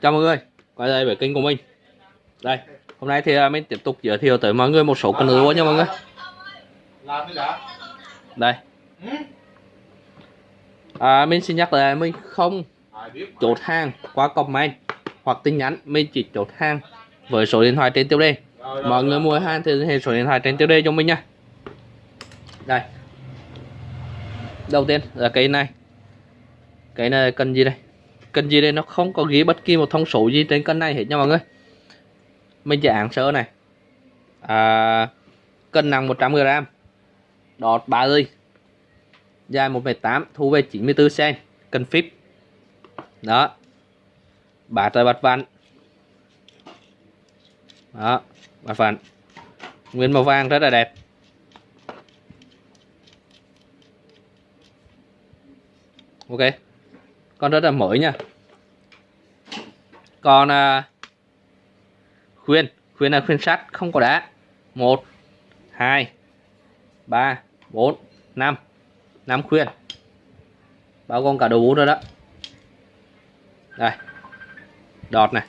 Chào mọi người, quay lại với kênh của mình. Đây, hôm nay thì à, mình tiếp tục giới thiệu tới mọi người một số con lúa nha mọi người. Đây, ừ? à, mình xin nhắc lại mình không chốt hàng qua comment hoặc tin nhắn Mình chỉ chốt hàng với số điện thoại trên tiêu đề. Mọi người mua hàng thì hệ số điện thoại trên tiêu đề cho mình nha. Đây. Đầu tiên là cây này. Cây này cần gì đây kênh gì đây? Nó không có ghi bất kỳ một thông số gì trên kênh này hết nha mọi người. Mình chỉ án sơ này. À, Cân nặng 100g Đọt 3 ly Dài 1,8 Thu về 94cm Cân phíp. Đó. Bát rồi bát vạn. Đó Bát vạn. Nguyên màu vàng rất là đẹp. Ok. Con rất là mới nha. Còn à, Khuyên Khuyên là khuyên sắt không có đá. 1 2 3 4 5 5 khuyên. Bao gồm cả đồ bút rồi đó. Đây. Đọt này.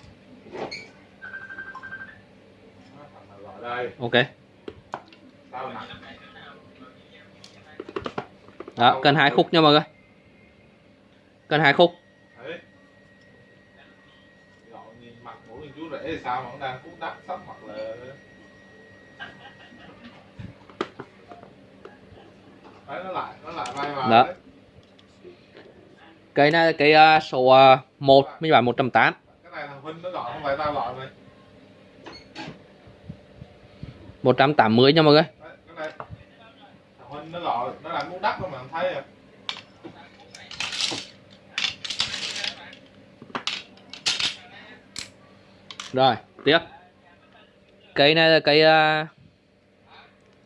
Ok. Đó cần hai khúc nha mọi người. Cần hai khúc đấy Rồi, nhìn mặt của nhìn chú rể sao mà đang cút đắt sắp mặt là đấy nó lại nó lại bay vào Đó. đấy. Cây này cây uh, số uh, 1 Mình bán 180 cái này thằng Huynh nó gọi không phải tao gọi mày 180 nha mọi người. Đấy, cái này. Thằng Huynh nó gọi nó đang cút đắt mà thấy à Rồi tiếp. Cây này là cây uh,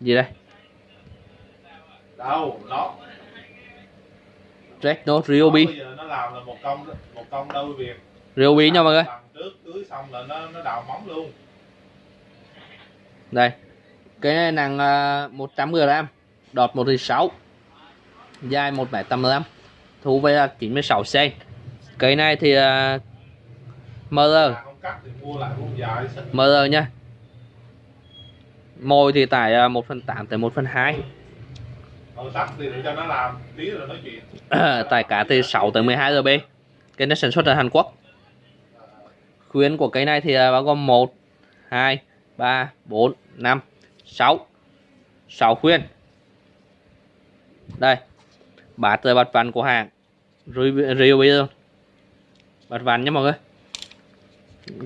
Gì đây? Đâu nó. Red Note Ryobi. Nó làm là một công một công đôi việc Ryobi nha mọi người. Trước tưới xong là nó nó đào móng luôn. Đây. Cây này nặng uh, 100g Đọt 1,6 Dài 1m85 Thu về là 96cm Cây này thì uh, MR Mà không cắt thì mua lại cũng dài MR nha. Mồi thì tải uh, 1 phần 8 tới 1 phần 2 Rồi tắt thì để cho nó làm tí rồi nói chuyện. Tải cả từ 6 tới 12 GB Cây này sản xuất ở Hàn Quốc. Khuyến của cây này thì uh, bao gồm 1 2 3 4 5 6 6 khuyên Đây. Bát bát vặn của hàng Review bây giờ. Bát vặn nha mọi người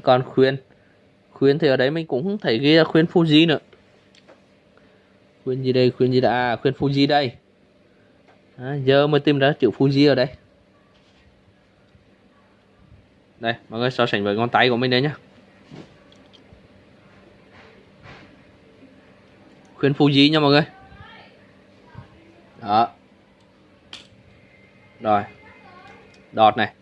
còn khuyên. Khuyên thì ở đấy mình cũng không thấy ghi là khuyên Fuji nữa. Khuyên gì đây khuyên gì đã à, khuyên Fuji đây. À, giờ mới tìm ra chữ Fuji ở đây. Đây mọi người so sánh với ngón tay của mình đây nhá. Khuyên Fuji nha mọi người. Đó. Rồi. Đọt này.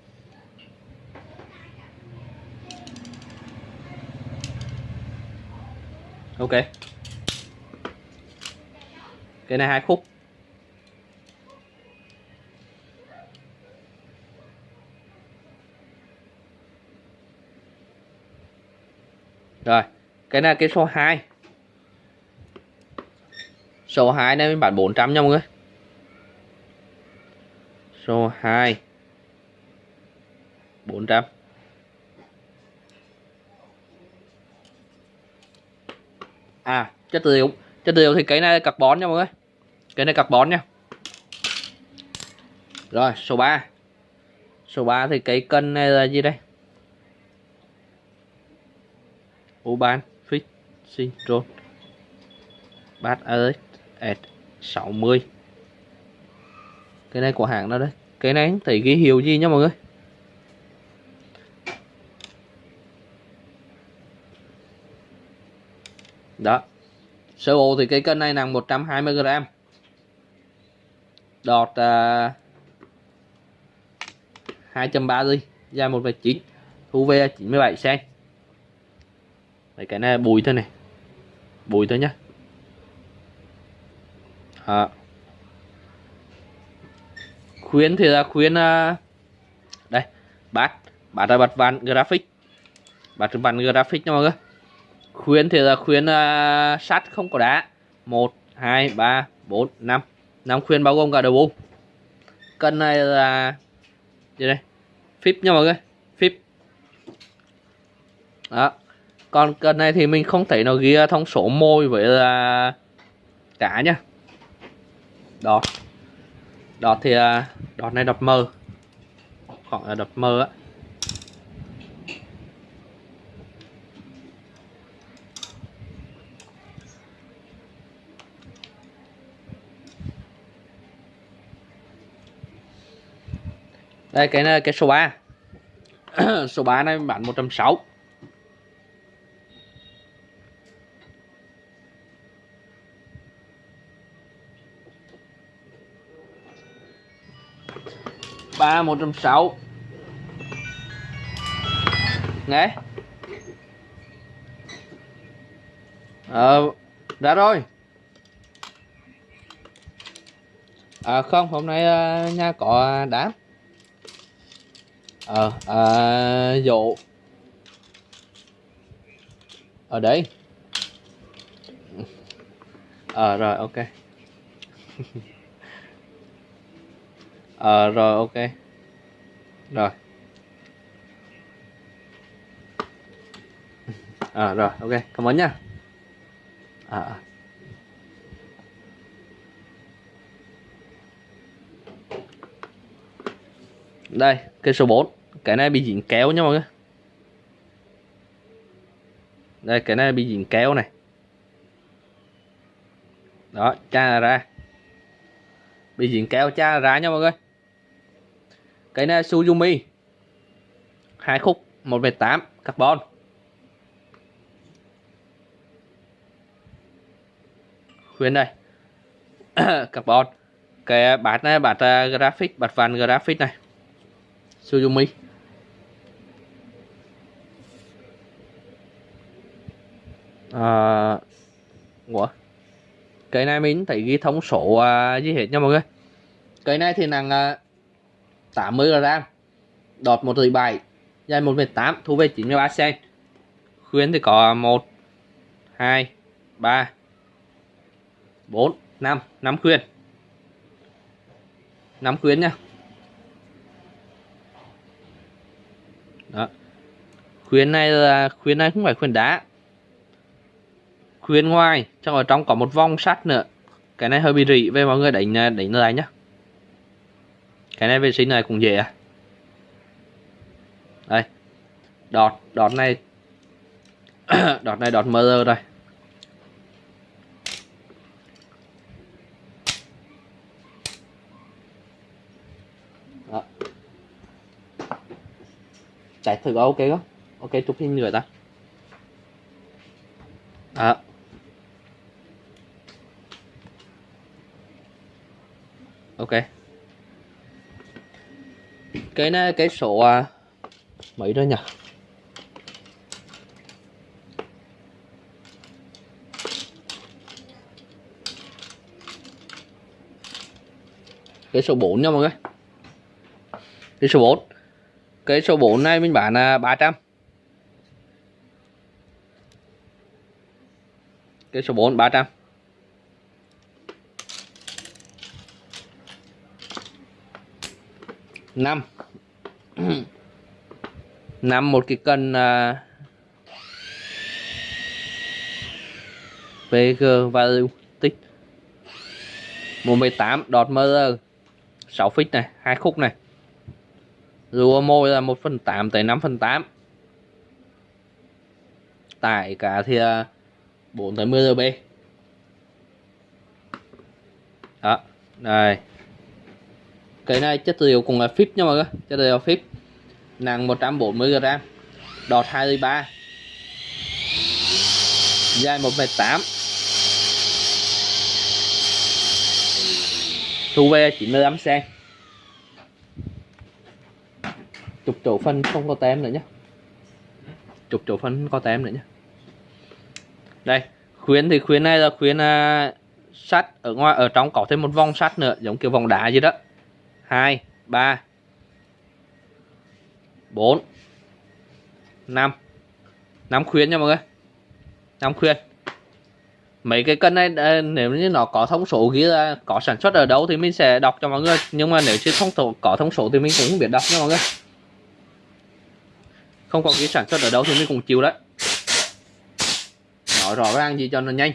Ok. Cái này hai khúc. Rồi, cái này cái số 2 số 2 này mình bán 400 nha mọi người. Số 2 400 à chất liệu chất liệu thì cái này carbon nha mọi người. Cái này carbon nha. Rồi, số 3 số 3 thì cái cân này là gì đây? Uban Fit Syndrome Bát Alex at 60 Cái này của hãng đó đấy Cái này thì ghi hiệu gì nha mọi người? Đó. Sơ bộ thì cái cân này nặng 120g Đọt à, uh, 2.3 ly Dài 1,9 Thu về 97 cm Đấy, cái này bùi thôi này. Bùi thôi nhá. À. khuyến thì là khuyến uh, đây bát. Bát là bát ván graphic. Bát ván graphic nha mọi người khuyến thì là khuyến uh, sắt không có đá. Một hai ba bốn năm. Năm khuyến bao gồm cả đầu bung cân này là gì đây? Phíp nha mọi người phíp. Đó. Còn cân này thì mình không thấy nó ghi thông số môi với là cả nhá đó đọt thì à, đọt này đọt mờ. Khoảng là đọt mờ á. Đây cái này cái số 3 số 3 này bán 160 ba một trăm sáu. Nghe. Ờ ra rồi. À, không hôm nay ờ, uh, nhà có đám ờ à, dụ. Ờ, Ở đây ờ rồi ok. Ờ rồi ok. Rồi. À, rồi ok cảm ơn nhá à, đây cây số 4 cái này bị dính kéo nha mọi người. Đây cái này bị dính kéo này. Đó cha ra. Bị dính kéo cha ra nha mọi người. Cái này Suzumi hai khúc một tám carbon. Khuyên đây. Carbon. Cái bát này bát uh, graphic bát vàng graphic này. Suzumi à, Ủa? Cái này mình thấy ghi thông số à, gì hết nha mọi người. Cái này thì nặng à, 80 g đọt 1 7 dài 1 8 thu về 93 cm khuyến thì có 1 2 3 4 5 5 khuyến. 5 khuyến nha. Đó. Khuyến này là khuyến này không phải khuyến đá. Khuyến ngoài, trong ở trong có một vòng sắt nữa. Cái này hơi bị rỉ về mọi người đánh đánh lại nhá. Cái này vệ sinh này cũng dễ à. Đây. Đọt đọt này đọt này đọt mơ rồi. Chạy thử ok không? Ok chụp hình nữa ta. Đó. Ok. Cái này cái số à, mấy đó nhỉ? Cái số 4 nha mọi người. Cái số 4 cái số 4 này mình bán là 300 cái số 4 300 năm. Năm một cái cân uh, VG value tích 18 đọt mơ 6 feet này hai khúc này rùa môi là 1 phần 8 tới 5 phần 8 tải cả thì 4 tới 10 RB đó, đây. Cái này chất liệu cũng là phíp nha mọi người, chất liệu phíp. Nặng 140 g đọt 23 dài 1m8 thu về 95 cm chục chỗ phân không có tem nữa nhé chục chỗ phân có tem nữa nhé đây khuyến thì khuyến này là khuyến à, sắt ở ngoài ở trong có thêm một vòng sắt nữa giống kiểu vòng đá gì đó. 2 3 4 năm. Năm khuyến nha mọi người. Năm khuyến. Mấy cái cân này à, nếu như nó có thông số ghi là có sản xuất ở đâu thì mình sẽ đọc cho mọi người. Nhưng mà nếu chưa thông có thông số thì mình cũng không biết đọc nha mọi người không có cái sản xuất ở đâu thì mình cũng chịu đấy. Nói rõ ràng gì cho nó nhanh.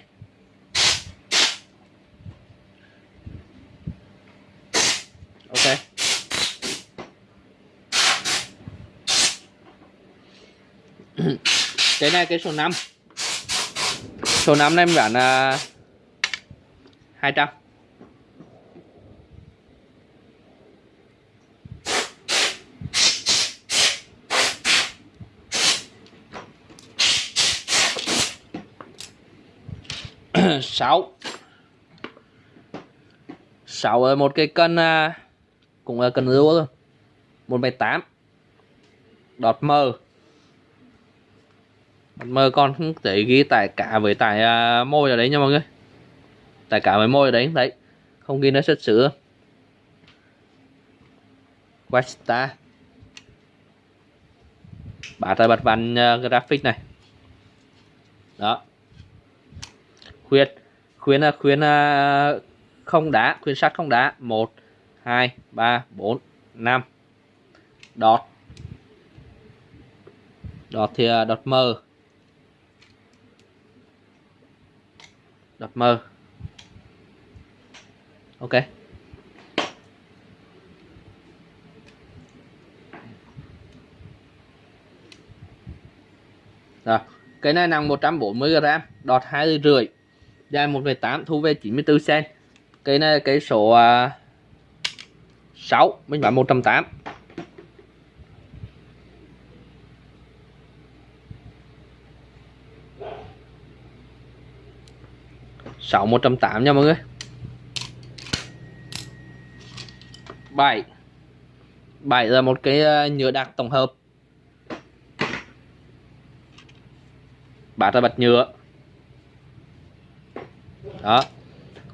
Ok. Cái này cái số 5 số 5 này em bán là 200 sáu. Sáu ở một cái cân à, cũng là cân rúa thôi. Một bảy tám. Đọt mờ đọt mờ con không thể ghi tải cả với tải à, môi ở đấy nha mọi người. Tải cả với môi ở đấy đấy. Không ghi nó xuất xứ. Westa bả ra bật văn uh, à, graphic này. Đó khuyên. Khuyên là khuyên à, không đá khuyên sắt không đá. Một hai ba bốn năm. Đọt. Đọt thì à, đọt mờ. Đọt mờ. Ok. Rồi. Cái này nặng 140 g đọt hai rưỡi. Dạ, dài 1,8 thu về 94 cm cây này cây số à, uh, 6 mình bán 108 6 108 nha mọi người. 7 7 là một cái à, nhựa đặc tổng hợp. Bát là bạch nhựa đó.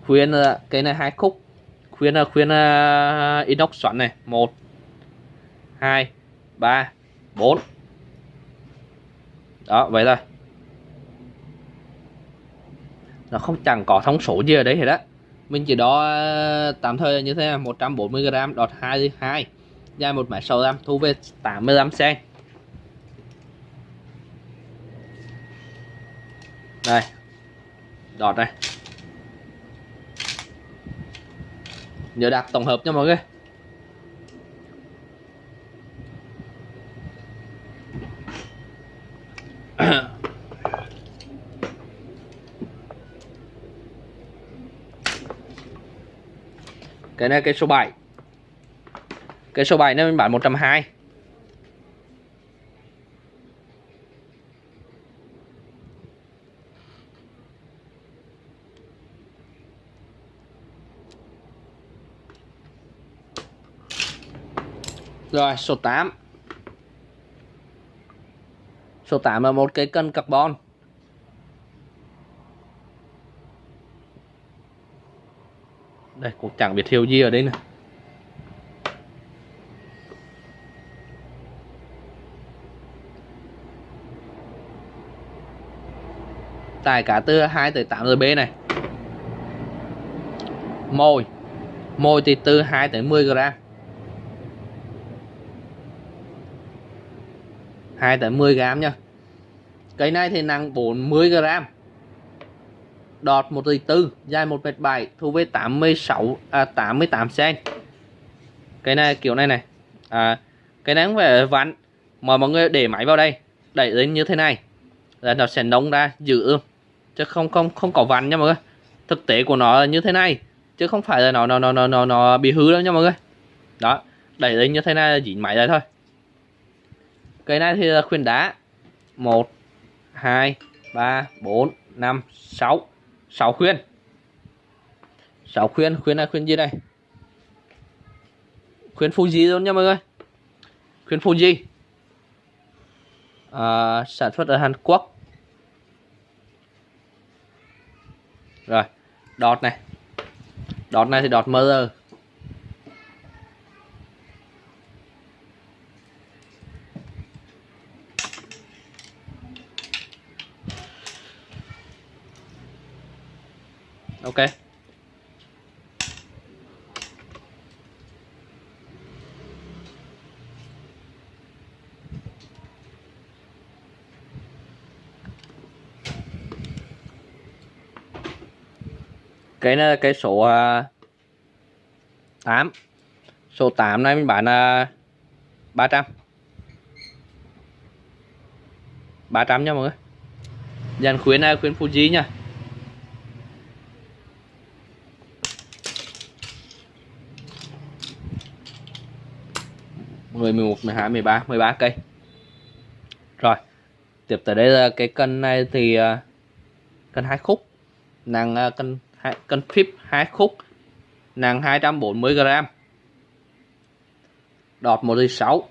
Khuyên ờ, cái này hai khúc. Khuyên ờ, khuyên uh, inox xoắn này. Một hai ba bốn. Đó vậy thôi. Nó không chẳng có thông số gì ở đấy hết đó mình chỉ đo tạm thời như thế là 140 g đọt 22 dài 1 m 65 thu về 85 cm đây. Đọt này. Nhớ đặt tổng hợp nha mọi người. Cái này, cái số 7 cái số 7 nó mình bán 120 Rồi, số 8 Số 8 là một cái cân carbon. Đây, cũng chẳng biết hiệu gì ở đây nè Tải cả từ 2 tới 8 RB này. Mồi. Mồi thì từ 2 tới 10 gram. 2 tới 10 gram nha cây này thì nặng 40 gram. Đọt 1 tỷ tư dài 1 mét 7 thu về 86 à, 88 cm cái này kiểu này này. À, cái này không phải vặn mà mọi người để máy vào đây đẩy lên như thế này là nó sẽ nóng ra giữ chứ không không không có vặn nha mọi người. Thực tế của nó là như thế này chứ không phải là nó nó nó nó nó, nó bị hư đâu nha mọi người. Đó đẩy lên như thế này là dính máy đây thôi cây này thì là khuyên đá. 1 2 3 4 5 6 6 khuyên. 6 khuyên. Khuyên là khuyên gì đây? Khuyên Fuji luôn nha mọi người? Khuyên Fuji à, sản xuất ở Hàn Quốc. Rồi đọt này. Đọt này thì đọt mơ. Ok. Cái này là cái số à, 8 số 8 này mình bán là 300 300 nha mọi người. Dàn khuyến này khuyến Fuji nha. Mười mười một, mười hai, mười ba mười ba cây. Rồi, tiếp tới đây là cái cân này thì à, cân hai khúc. Nặng à, cân cân phíp hai khúc. Nặng 240 g đọt 1 6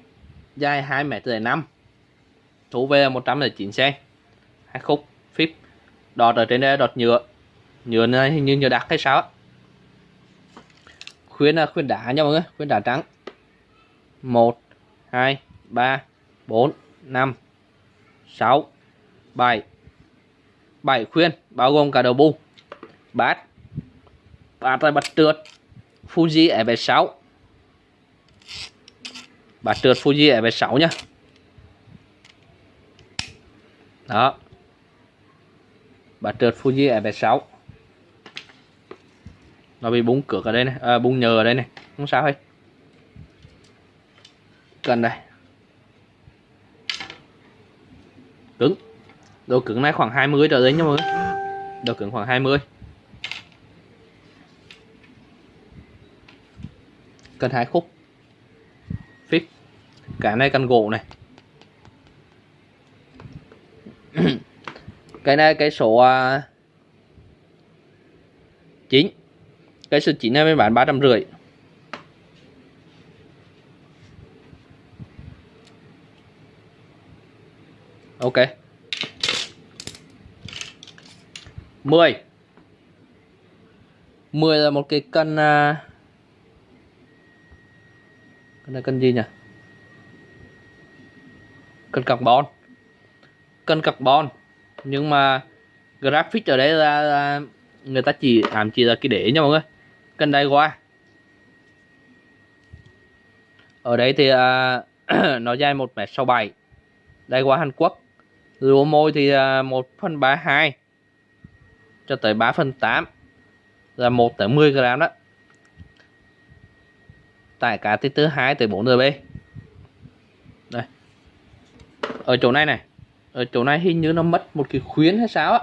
dài 2 m 5 thu về 109 cm hai khúc, phíp. Đọt ở trên đây đọt nhựa. Nhựa này hình như nhựa đặc hay sao á? Khuyến là khuyến đá nha mọi người khuyến đá trắng. 1 2 3 4 5 6 7 7 khuyên bao gồm cả đầu bu bát. Bát là bát trượt Fuji FS6 bát trượt Fuji FS6 nhá. Đó. Bát trượt Fuji FS6 nó bị bung cược ở đây này à, bung nhờ ở đây này. Không sao hết cần đây. Cứng. Đồ cứng này khoảng 20 trở lên nha mọi người. Đồ cứng khoảng 20 cần hai khúc. Fix cái này cần gỗ này. Cái này cái số uh, cái số 9 này mới bán 350 ok. 10 10 là một cái cân uh, cân này cân gì nhỉ? Cân carbon. Cân carbon. Nhưng mà graphic ở đây là, là người ta chỉ ảm chỉ là cái để nha mọi người. Cân đây qua. Ở đây thì uh, nó dài 1m67 đây qua Hàn Quốc lúa môi thì là 1 phần 32 cho tới 3 phần 8 là 1 tới 10 gram đó. Tải cá thì từ 2 tới 4 rb đây. Ở chỗ này này ở chỗ này hình như nó mất một cái khuyến hay sao á.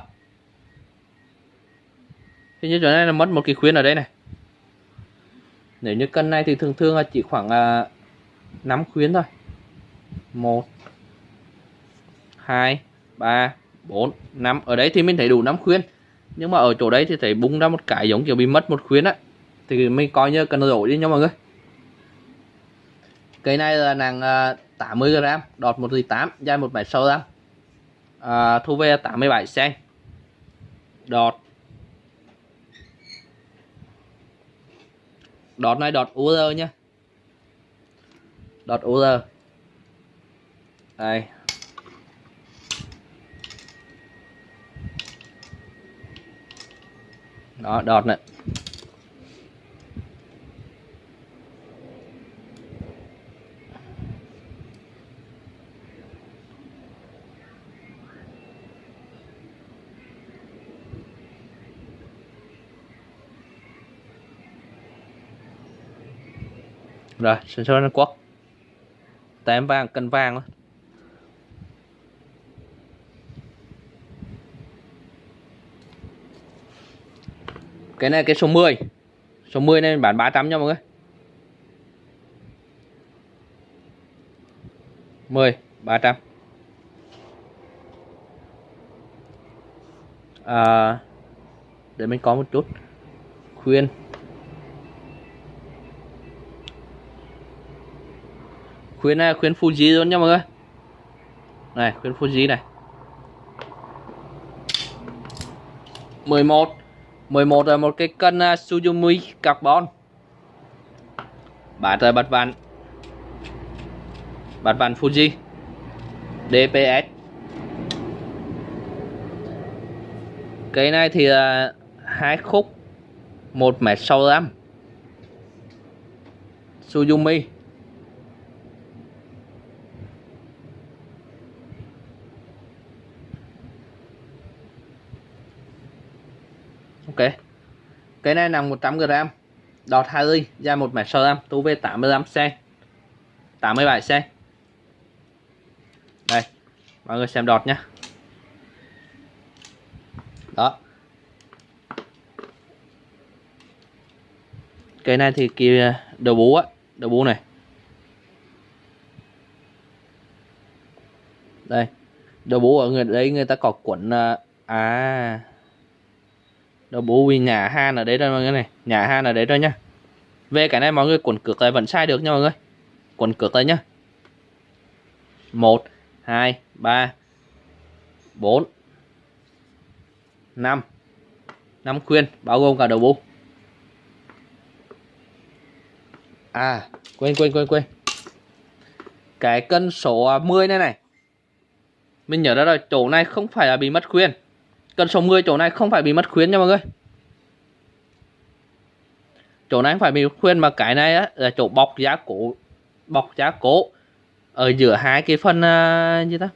Hình như chỗ này là mất một cái khuyến ở đây này. Nếu như cân này thì thường thường là chỉ khoảng à, uh, 5 khuyến thôi. 1 2 3 4 5 ở đấy thì mình thấy đủ 5 khuyên. Nhưng mà ở chỗ đấy thì thấy bung ra một cái giống kiểu bị mất một khuyên á. Thì mình coi như cần đổi đi nha mọi người. Cây này là nàng 80 g đọt 1 8 dài 176 g à, thu về 87 cm đọt. Đọt này đọt UR nha. Đọt UR đây. Đó đọt này. Rồi sensor nó Hàn Quốc tem vàng cân vàng luôn cái này cái số 10 số 10 này bán 300 nha mọi người. 10 300 à, để mình có một chút khuyên. Khuyên này khuyên Fuji luôn nha mọi người. Này khuyên Fuji này. 11 11 là một cái cân uh, Suzumi carbon. Bán tại bát vạn bát vạn Fuji. DPS cái này thì là hai khúc 1 mét 65 Suzumi. Ok. Cái này nặng 100g Đọt 2 ly Dài 1 mét 6 Tu về 85 cm 87 cm Đây Mọi người xem đọt nhé Đó. Cái này thì kia đầu bú á đầu bú này. Đây đầu bú ở người đấy người ta có cuộn à, à đầu bú vì nhà han ở đấy đây mọi người này. Nhà han ở đấy rồi nhá. Về cái này mọi người quần cược lại vẫn sai được nha mọi người. Quần cược lại nhá. Một, hai, ba, bốn, năm. Năm khuyên, bao gồm cả đầu bú À quên quên quên quên. Cái cân số à, 10 này này. Mình nhớ ra rồi, chỗ này không phải là bị mất khuyên cần số 10 chỗ này không phải bị mất khuyến nha mọi người. Chỗ này không phải bị mất khuyên mà cái này á, là chỗ bọc giá cổ Bọc giá cổ Ở giữa hai cái phần uh, gì ta?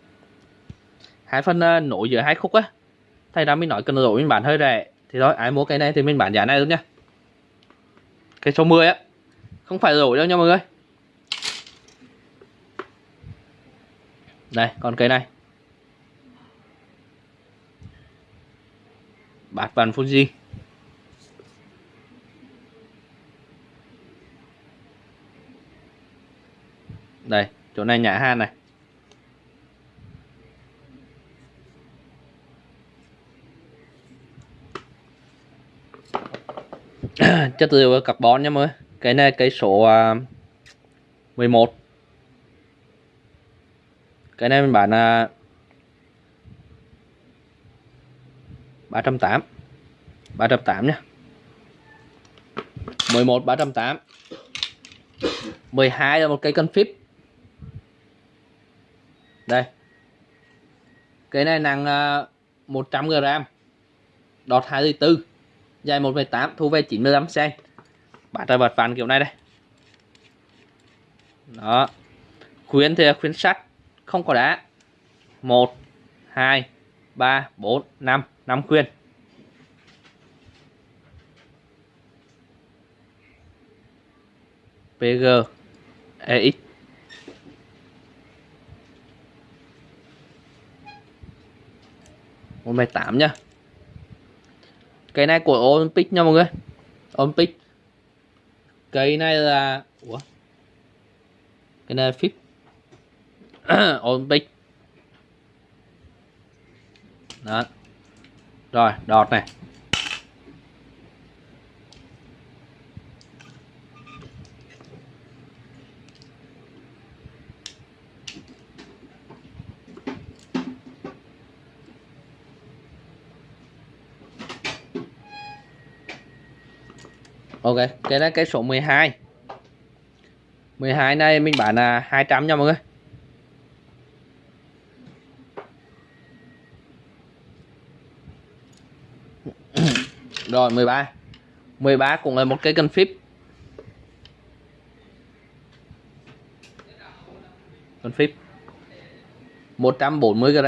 Hai phần uh, nối giữa hai khúc á. Thay ra mình nói cần rồi mình bán hơi rẻ. Thì thôi ai mua cái này thì mình bán giá này luôn nha. Cái số 10 á không phải rổi đâu nha mọi người. Đây còn cái này. Bát vàng Fuji đây, chỗ này nhả han này. Chất liệu carbon nha mọi người. Cái này cái số à, 11 cái này mình bán là 308 308 nhé. 11 308 12 là một cây cân phíp. Đây. Cái này nặng à, 100 g đọt 24 dài 1,8 thu về 95 cm bát ra vật phản kiểu này đây. Đó. Khuyến thì khuyến sắt không có đá. Một hai ba, bốn, năm. Năm khuyên. PG EX một mười tám nhá. Cây này của Olympic nha mọi người. Olympic. Cây này là, Ủa? cái này là phíp Olympic đó. Rồi, đọt này. Ok, cái đó cái số 12 12 này mình bán là 200 nha mọi người. Rồi 13 13 cũng là một cái cân flip cân flip 140 g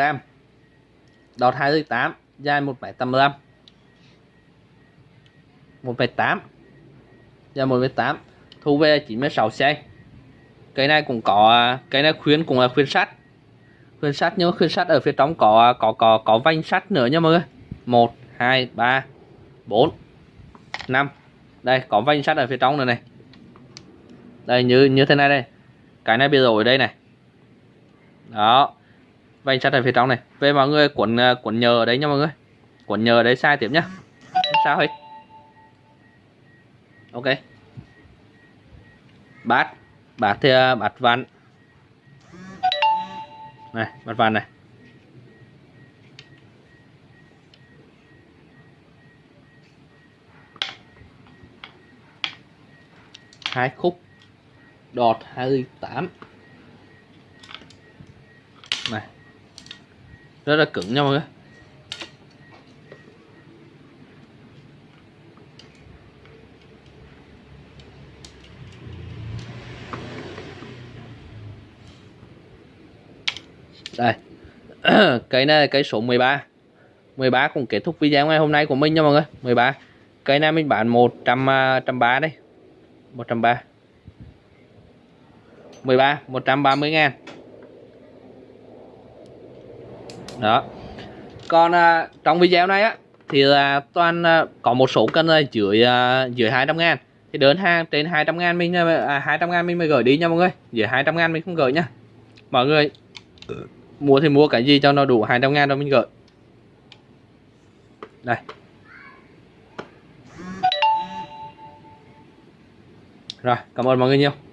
đọt 28 dài 1,85 1,8 Dài 1,8 thu về 96 cm cái này cũng có cái này khuyến cũng là khuyến sắt. Khuyến sắt nhưng khuyến sắt ở phía trong có có có có vanh sắt nữa nha mọi người. 1 2 3 4 5 đây, có vanh sắt ở phía trong này này. Đây, như như thế này đây. Cái này bị rồi đây này. Đó. Vanh sắt ở phía trong này. Về mọi người cuộn ờ, cuộn nhờ ở đấy nha mọi người. Cuộn nhờ ở đấy sai tiếp nhá. Sao hết. Ok. Bát. Bát thì ờ, bát ván này, bát ván này. hai khúc. Đọt 28 này. Rất là cứng nha mọi người. Đây. Cây này là cây số 13 13 cũng kết thúc video ngày hôm nay của mình nha mọi người. 13 cây này mình bán 100 130 à, đây. 130 13 130 ngàn. Đó. Còn à, trong video này á thì là toàn à, có một số cân là dưới à, dưới 200 ngàn. Thì đơn hàng trên 200 ngàn mình à, à 200 ngàn mình mới gửi đi nha mọi người. Dưới 200 ngàn mình không gửi nha. Mọi người mua thì mua cái gì cho nó đủ 200 ngàn rồi mình gửi. Đây. Rồi cảm ơn mọi người nhiều.